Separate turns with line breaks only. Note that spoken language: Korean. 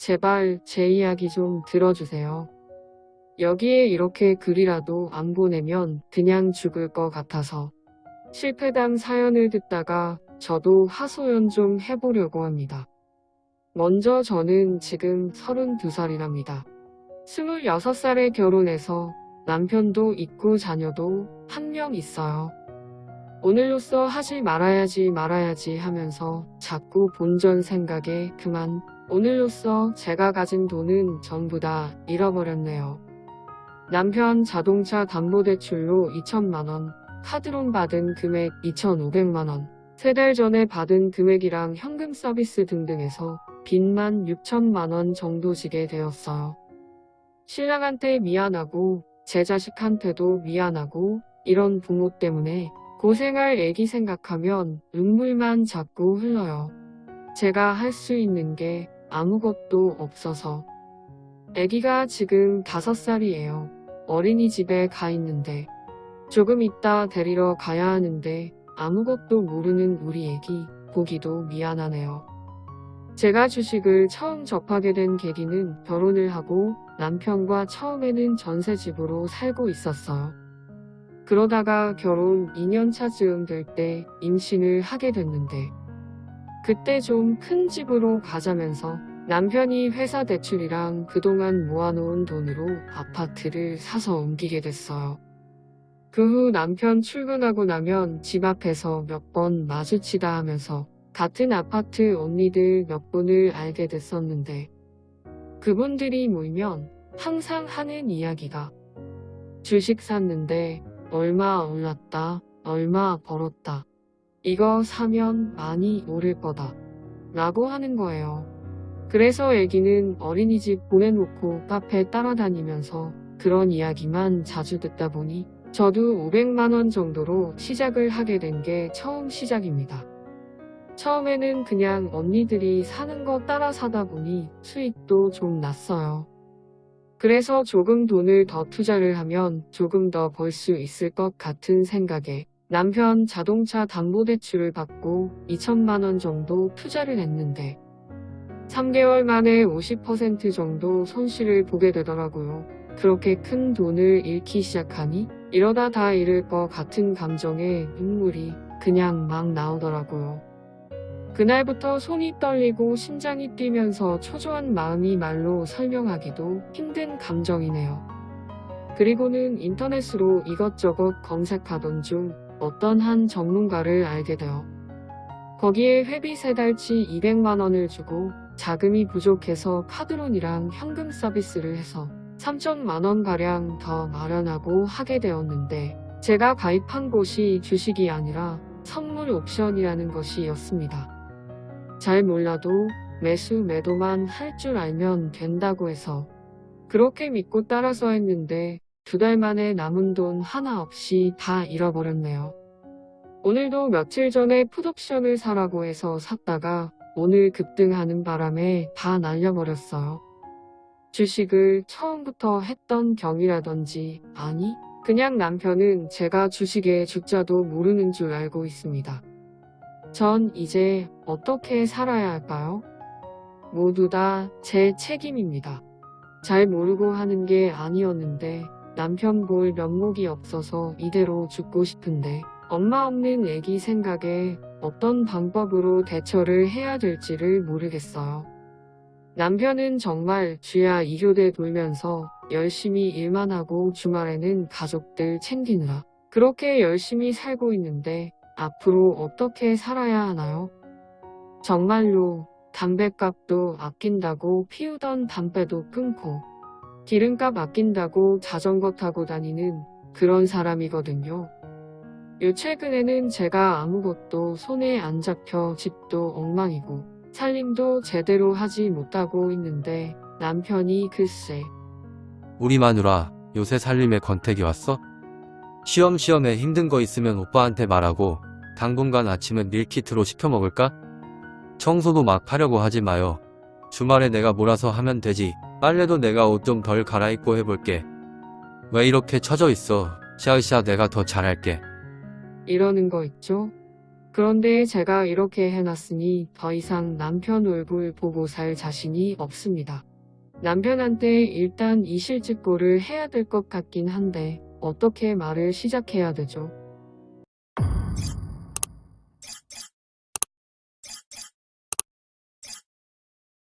제발 제 이야기 좀 들어주세요. 여기에 이렇게 글이라도 안 보내면 그냥 죽을 것 같아서 실패담 사연을 듣다가 저도 하소연 좀 해보려고 합니다. 먼저 저는 지금 32살이랍니다. 26살에 결혼해서 남편도 있고 자녀도 한 명 있어요. 오늘로써 하지 말아야지 말아야지 하면서 자꾸 본전 생각에 그만 오늘로써 제가 가진 돈은 전부 다 잃어버렸네요. 남편 자동차 담보대출로 2천만원, 카드론 받은 금액 2,500만원, 세 달 전에 받은 금액이랑 현금 서비스 등등해서 빚만 6천만원 정도 지게 되었어요. 신랑한테 미안하고 제 자식한테도 미안하고 이런 부모 때문에 고생할 애기 생각하면 눈물만 자꾸 흘러요. 제가 할 수 있는 게 아무것도 없어서. 애기가 지금 5살이에요. 어린이집에 가 있는데 조금 있다 데리러 가야 하는데 아무것도 모르는 우리 애기 보기도 미안하네요. 제가 주식을 처음 접하게 된 계기는 결혼을 하고 남편과 처음에는 전세집으로 살고 있었어요. 그러다가 결혼 2년차 즈음 될 때 임신을 하게 됐는데 그때 좀 큰 집으로 가자면서 남편이 회사 대출이랑 그동안 모아놓은 돈으로 아파트를 사서 옮기게 됐어요. 그 후 남편 출근하고 나면 집 앞에서 몇 번 마주치다 하면서 같은 아파트 언니들 몇 분을 알게 됐었는데 그분들이 모이면 항상 하는 이야기가 주식 샀는데 얼마 올랐다, 얼마 벌었다. 이거 사면 많이 오를 거다. 라고 하는 거예요. 그래서 애기는 어린이집 보내놓고 카페 따라다니면서 그런 이야기만 자주 듣다 보니 저도 500만원 정도로 시작을 하게 된 게 처음 시작입니다. 처음에는 그냥 언니들이 사는 거 따라 사다 보니 수익도 좀 났어요. 그래서 조금 돈을 더 투자를 하면 조금 더 벌 수 있을 것 같은 생각에 남편 자동차 담보대출을 받고 2천만원 정도 투자를 했는데 3개월 만에 50% 정도 손실을 보게 되더라고요. 그렇게 큰 돈을 잃기 시작하니 이러다 다 잃을 것 같은 감정에 눈물이 그냥 막 나오더라고요. 그날부터 손이 떨리고 심장이 뛰면서 초조한 마음이 말로 설명하기도 힘든 감정이네요. 그리고는 인터넷으로 이것저것 검색하던 중 어떤 한 전문가를 알게 되어 거기에 회비 세 달치 200만원을 주고 자금이 부족해서 카드론이랑 현금 서비스를 해서 3천만원가량 더 마련하고 하게 되었는데 제가 가입한 곳이 주식이 아니라 선물 옵션이라는 것이었습니다. 잘 몰라도 매수 매도만 할 줄 알면 된다고 해서 그렇게 믿고 따라서 했는데 두 달 만에 남은 돈 하나 없이 다 잃어버렸네요. 오늘도 며칠 전에 풋옵션을 사라고 해서 샀다가 오늘 급등하는 바람에 다 날려버렸어요. 주식을 처음부터 했던 경이라든지 아니 그냥 남편은 제가 주식의 주자도 모르는 줄 알고 있습니다. 전 이제 어떻게 살아야 할까요? 모두 다 제 책임입니다. 잘 모르고 하는 게 아니었는데 남편 볼 면목이 없어서 이대로 죽고 싶은데 엄마 없는 애기 생각에 어떤 방법으로 대처를 해야 될지를 모르겠어요. 남편은 정말 쥐야 이교대 돌면서 열심히 일만 하고 주말에는 가족들 챙기느라 그렇게 열심히 살고 있는데 앞으로 어떻게 살아야 하나요? 정말로 담배값도 아낀다고 피우던 담배도 끊고 기름값 아낀다고 자전거 타고 다니는 그런 사람이거든요. 요 최근에는 제가 아무것도 손에 안 잡혀 집도 엉망이고 살림도 제대로 하지 못하고 있는데 남편이 글쎄
우리 마누라 요새 살림에 권태기 왔어? 시험시험에 힘든 거 있으면 오빠한테 말하고 당분간 아침은 밀키트로 시켜 먹을까? 청소도 막 하려고 하지 마요. 주말에 내가 몰아서 하면 되지. 빨래도 내가 옷 좀 덜 갈아입고 해볼게. 왜 이렇게 처져 있어? 샤으샤 내가 더 잘할게.
이러는 거 있죠? 그런데 제가 이렇게 해놨으니 더 이상 남편 얼굴 보고 살 자신이 없습니다. 남편한테 일단 이 실직고를 해야 될 것 같긴 한데 어떻게 말을 시작해야 되죠?